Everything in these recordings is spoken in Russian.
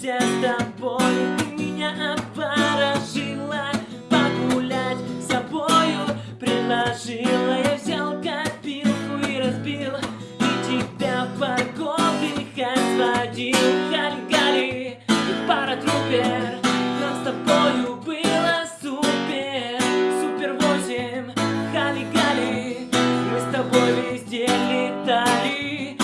все с тобой, ты меня обворожила Погулять с собою предложила. Я взял копилку и разбил И тебя в парковник сводил Гали-гали и паратрупер Нам с тобою было супер Супер восемь, гали-гали Мы с тобой везде летали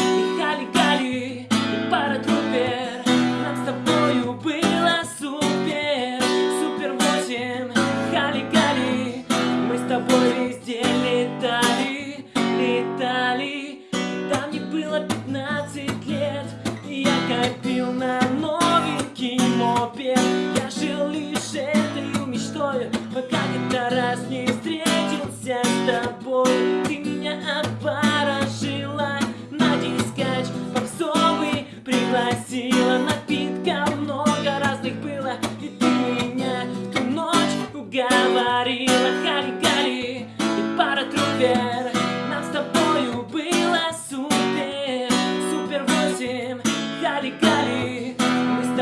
было супер Супер восемь. Гали-гали Мы с тобой везде летали Летали. Когда мне было 15 лет я копил на новенький мопед. Я жил лишь этой мечтой Пока как-то раз не встретился с тобой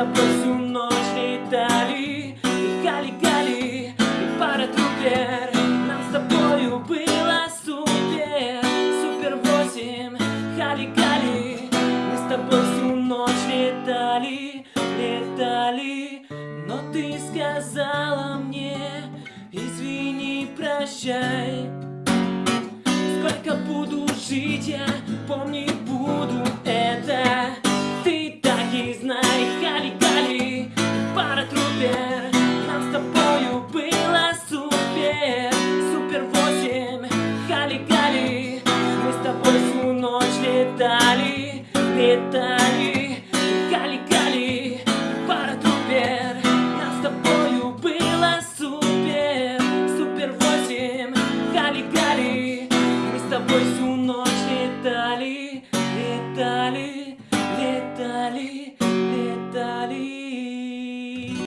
Тобой всю ночь летали И Гали-гали и пара трупер Нам с тобою было супер. Супер восемь Гали-гали. Мы с тобой всю ночь летали Летали. Но ты сказала мне Извини, прощай Сколько буду жить, я помни буду всю ночь летали, летали.